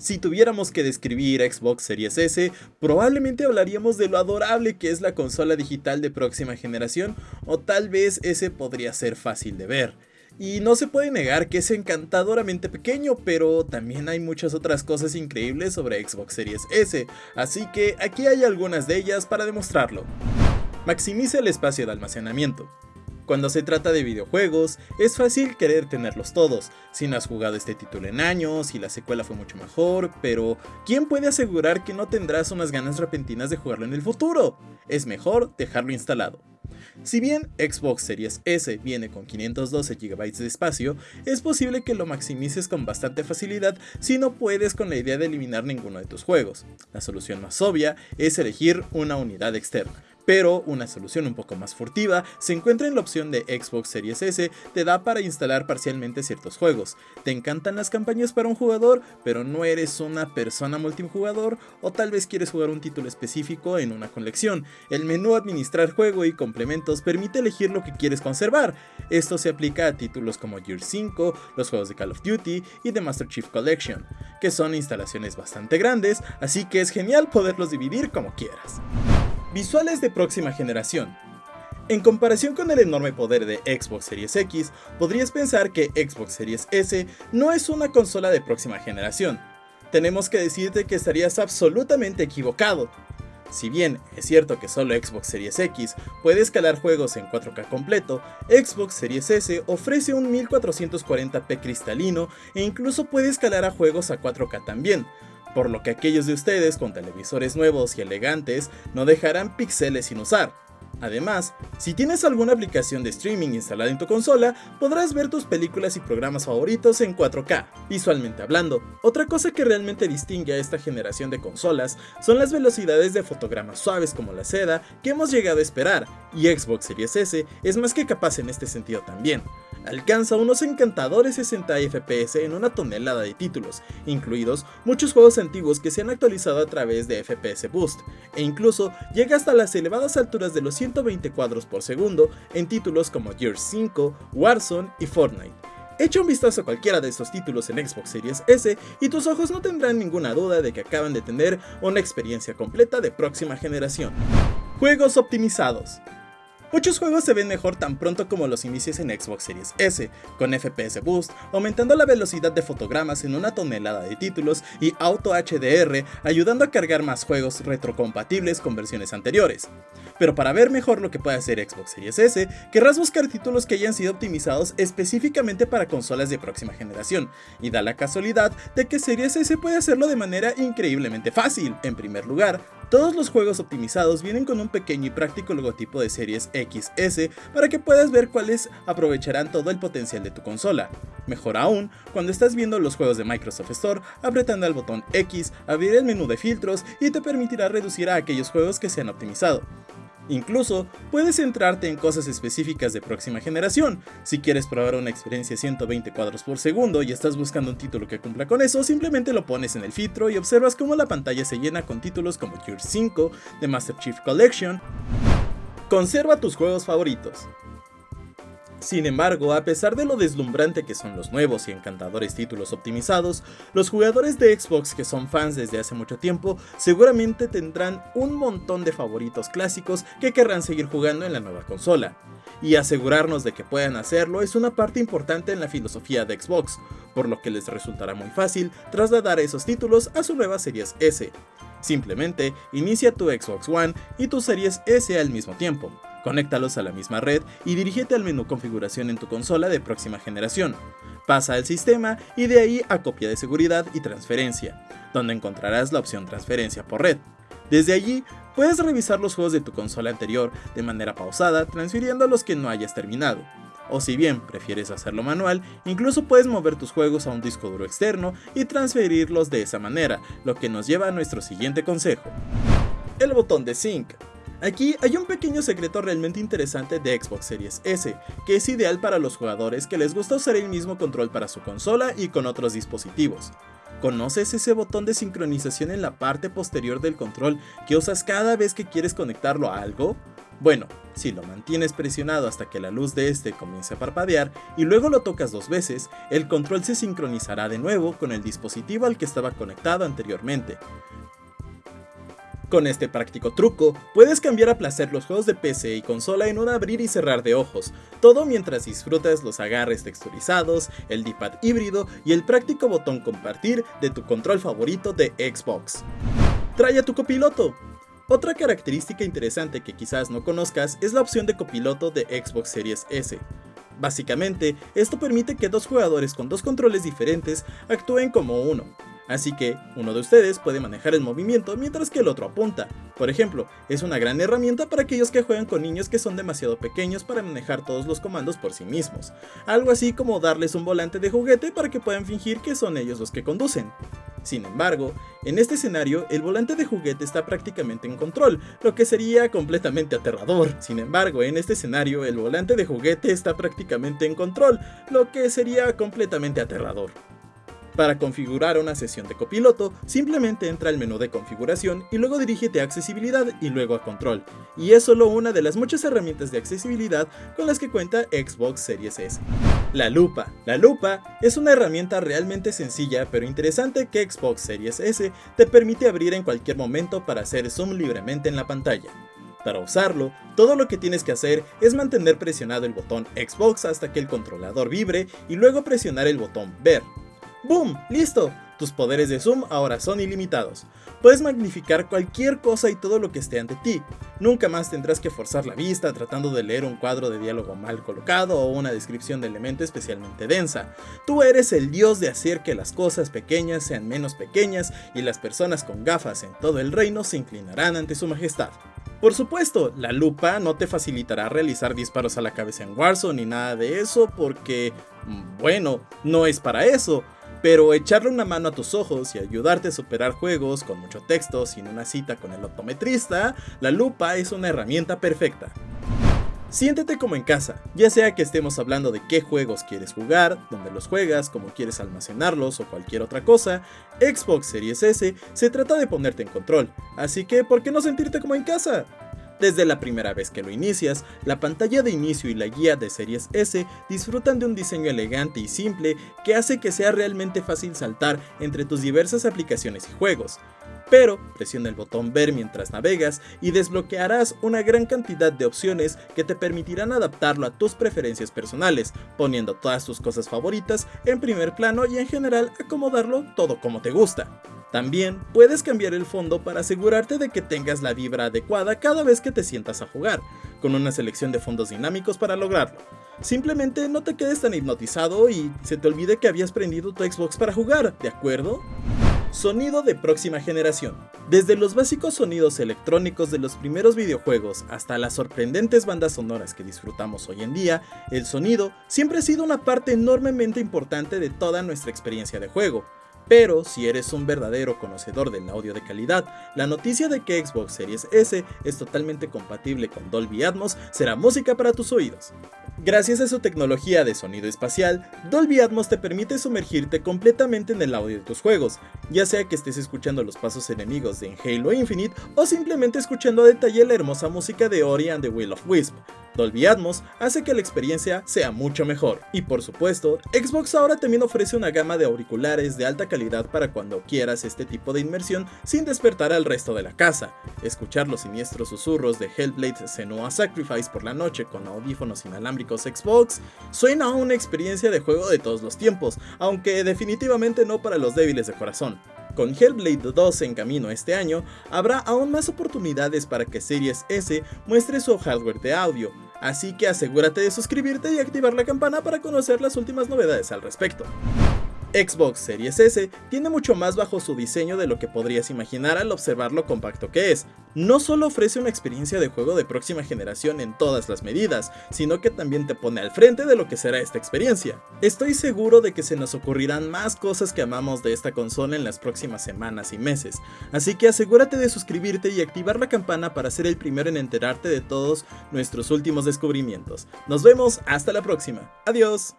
Si tuviéramos que describir Xbox Series S, probablemente hablaríamos de lo adorable que es la consola digital de próxima generación, o tal vez ese podría ser fácil de ver. Y no se puede negar que es encantadoramente pequeño, pero también hay muchas otras cosas increíbles sobre Xbox Series S, así que aquí hay algunas de ellas para demostrarlo. Maximiza el espacio de almacenamiento. Cuando se trata de videojuegos, es fácil querer tenerlos todos, si no has jugado este título en años y la secuela fue mucho mejor, pero ¿quién puede asegurar que no tendrás unas ganas repentinas de jugarlo en el futuro? Es mejor dejarlo instalado. Si bien Xbox Series S viene con 512 GB de espacio, es posible que lo maximices con bastante facilidad si no puedes con la idea de eliminar ninguno de tus juegos. La solución más obvia es elegir una unidad externa pero una solución un poco más furtiva se encuentra en la opción de Xbox Series S, te da para instalar parcialmente ciertos juegos. ¿Te encantan las campañas para un jugador, pero no eres una persona multijugador? ¿O tal vez quieres jugar un título específico en una colección? El menú Administrar juego y complementos permite elegir lo que quieres conservar. Esto se aplica a títulos como Gear 5, los juegos de Call of Duty y The Master Chief Collection, que son instalaciones bastante grandes, así que es genial poderlos dividir como quieras. Visuales de próxima generación. En comparación con el enorme poder de Xbox Series X, podrías pensar que Xbox Series S no es una consola de próxima generación. Tenemos que decirte que estarías absolutamente equivocado. Si bien es cierto que solo Xbox Series X puede escalar juegos en 4K completo, Xbox Series S ofrece un 1440p cristalino e incluso puede escalar a juegos a 4K también, por lo que aquellos de ustedes con televisores nuevos y elegantes no dejarán píxeles sin usar. Además, si tienes alguna aplicación de streaming instalada en tu consola, podrás ver tus películas y programas favoritos en 4K, visualmente hablando. Otra cosa que realmente distingue a esta generación de consolas son las velocidades de fotogramas suaves como la seda que hemos llegado a esperar, y Xbox Series S es más que capaz en este sentido también alcanza unos encantadores 60 FPS en una tonelada de títulos, incluidos muchos juegos antiguos que se han actualizado a través de FPS Boost, e incluso llega hasta las elevadas alturas de los 120 cuadros por segundo en títulos como Gears 5, Warzone y Fortnite. Echa un vistazo a cualquiera de estos títulos en Xbox Series S y tus ojos no tendrán ninguna duda de que acaban de tener una experiencia completa de próxima generación. Juegos optimizados. Muchos juegos se ven mejor tan pronto como los inicios en Xbox Series S, con FPS Boost, aumentando la velocidad de fotogramas en una tonelada de títulos y Auto HDR ayudando a cargar más juegos retrocompatibles con versiones anteriores. Pero para ver mejor lo que puede hacer Xbox Series S, querrás buscar títulos que hayan sido optimizados específicamente para consolas de próxima generación, y da la casualidad de que Series S puede hacerlo de manera increíblemente fácil. En primer lugar, todos los juegos optimizados vienen con un pequeño y práctico logotipo de series XS para que puedas ver cuáles aprovecharán todo el potencial de tu consola. Mejor aún, cuando estás viendo los juegos de Microsoft Store, apretando el botón X, abrir el menú de filtros y te permitirá reducir a aquellos juegos que se han optimizado. Incluso puedes centrarte en cosas específicas de próxima generación. Si quieres probar una experiencia 120 cuadros por segundo y estás buscando un título que cumpla con eso, simplemente lo pones en el filtro y observas cómo la pantalla se llena con títulos como Gears 5, The Master Chief Collection. Conserva tus juegos favoritos. Sin embargo, a pesar de lo deslumbrante que son los nuevos y encantadores títulos optimizados, los jugadores de Xbox que son fans desde hace mucho tiempo seguramente tendrán un montón de favoritos clásicos que querrán seguir jugando en la nueva consola. Y asegurarnos de que puedan hacerlo es una parte importante en la filosofía de Xbox, por lo que les resultará muy fácil trasladar esos títulos a su nueva Series S. Simplemente inicia tu Xbox One y tu Series S al mismo tiempo. Conéctalos a la misma red y dirígete al menú configuración en tu consola de próxima generación. Pasa al sistema y de ahí a copia de seguridad y transferencia, donde encontrarás la opción transferencia por red. Desde allí puedes revisar los juegos de tu consola anterior de manera pausada transfiriendo los que no hayas terminado. O si bien prefieres hacerlo manual, incluso puedes mover tus juegos a un disco duro externo y transferirlos de esa manera, lo que nos lleva a nuestro siguiente consejo. El botón de Sync. Aquí hay un pequeño secreto realmente interesante de Xbox Series S, que es ideal para los jugadores que les gusta usar el mismo control para su consola y con otros dispositivos. ¿Conoces ese botón de sincronización en la parte posterior del control que usas cada vez que quieres conectarlo a algo? Bueno, si lo mantienes presionado hasta que la luz de este comience a parpadear y luego lo tocas dos veces, el control se sincronizará de nuevo con el dispositivo al que estaba conectado anteriormente. Con este práctico truco, puedes cambiar a placer los juegos de PC y consola en un abrir y cerrar de ojos, todo mientras disfrutas los agarres texturizados, el D-pad híbrido y el práctico botón compartir de tu control favorito de Xbox. Trae a tu copiloto, otra característica interesante que quizás no conozcas es la opción de copiloto de Xbox Series S. Básicamente, esto permite que dos jugadores con dos controles diferentes actúen como uno, Así que uno de ustedes puede manejar el movimiento mientras que el otro apunta. Por ejemplo, es una gran herramienta para aquellos que juegan con niños que son demasiado pequeños para manejar todos los comandos por sí mismos. Algo así como darles un volante de juguete para que puedan fingir que son ellos los que conducen. Sin embargo, en este escenario el volante de juguete está prácticamente en control, lo que sería completamente aterrador. Sin embargo, en este escenario el volante de juguete está prácticamente en control, lo que sería completamente aterrador. Para configurar una sesión de copiloto, simplemente entra al menú de configuración y luego dirígete a accesibilidad y luego a control. Y es solo una de las muchas herramientas de accesibilidad con las que cuenta Xbox Series S. La lupa. La lupa es una herramienta realmente sencilla pero interesante que Xbox Series S te permite abrir en cualquier momento para hacer zoom libremente en la pantalla. Para usarlo, todo lo que tienes que hacer es mantener presionado el botón Xbox hasta que el controlador vibre y luego presionar el botón Ver. ¡Boom! ¡Listo! Tus poderes de zoom ahora son ilimitados. Puedes magnificar cualquier cosa y todo lo que esté ante ti. Nunca más tendrás que forzar la vista tratando de leer un cuadro de diálogo mal colocado o una descripción de elemento especialmente densa. Tú eres el dios de hacer que las cosas pequeñas sean menos pequeñas y las personas con gafas en todo el reino se inclinarán ante su majestad. Por supuesto, la lupa no te facilitará realizar disparos a la cabeza en Warzone ni nada de eso porque, mm, bueno, no es para eso pero echarle una mano a tus ojos y ayudarte a superar juegos con mucho texto sin una cita con el optometrista, la lupa es una herramienta perfecta. Siéntete como en casa, ya sea que estemos hablando de qué juegos quieres jugar, dónde los juegas, cómo quieres almacenarlos o cualquier otra cosa, Xbox Series S se trata de ponerte en control, así que ¿por qué no sentirte como en casa? Desde la primera vez que lo inicias, la pantalla de inicio y la guía de Series S disfrutan de un diseño elegante y simple que hace que sea realmente fácil saltar entre tus diversas aplicaciones y juegos. Pero presiona el botón ver mientras navegas y desbloquearás una gran cantidad de opciones que te permitirán adaptarlo a tus preferencias personales, poniendo todas tus cosas favoritas en primer plano y en general acomodarlo todo como te gusta. También puedes cambiar el fondo para asegurarte de que tengas la vibra adecuada cada vez que te sientas a jugar, con una selección de fondos dinámicos para lograrlo. Simplemente no te quedes tan hipnotizado y se te olvide que habías prendido tu Xbox para jugar, ¿de acuerdo? Sonido de próxima generación. Desde los básicos sonidos electrónicos de los primeros videojuegos hasta las sorprendentes bandas sonoras que disfrutamos hoy en día, el sonido siempre ha sido una parte enormemente importante de toda nuestra experiencia de juego. Pero si eres un verdadero conocedor del audio de calidad, la noticia de que Xbox Series S es totalmente compatible con Dolby Atmos será música para tus oídos. Gracias a su tecnología de sonido espacial, Dolby Atmos te permite sumergirte completamente en el audio de tus juegos, ya sea que estés escuchando los pasos enemigos de Halo Infinite o simplemente escuchando a detalle la hermosa música de Ori and the Will of Wisp. Dolby Atmos hace que la experiencia sea mucho mejor. Y por supuesto, Xbox ahora también ofrece una gama de auriculares de alta calidad para cuando quieras este tipo de inmersión sin despertar al resto de la casa. Escuchar los siniestros susurros de Hellblade Senua Sacrifice por la noche con audífonos inalámbricos Xbox suena a una experiencia de juego de todos los tiempos, aunque definitivamente no para los débiles de corazón. Con Hellblade 2 en camino este año, habrá aún más oportunidades para que Series S muestre su hardware de audio, así que asegúrate de suscribirte y activar la campana para conocer las últimas novedades al respecto. Xbox Series S tiene mucho más bajo su diseño de lo que podrías imaginar al observar lo compacto que es. No solo ofrece una experiencia de juego de próxima generación en todas las medidas, sino que también te pone al frente de lo que será esta experiencia. Estoy seguro de que se nos ocurrirán más cosas que amamos de esta consola en las próximas semanas y meses, así que asegúrate de suscribirte y activar la campana para ser el primero en enterarte de todos nuestros últimos descubrimientos. Nos vemos hasta la próxima. Adiós.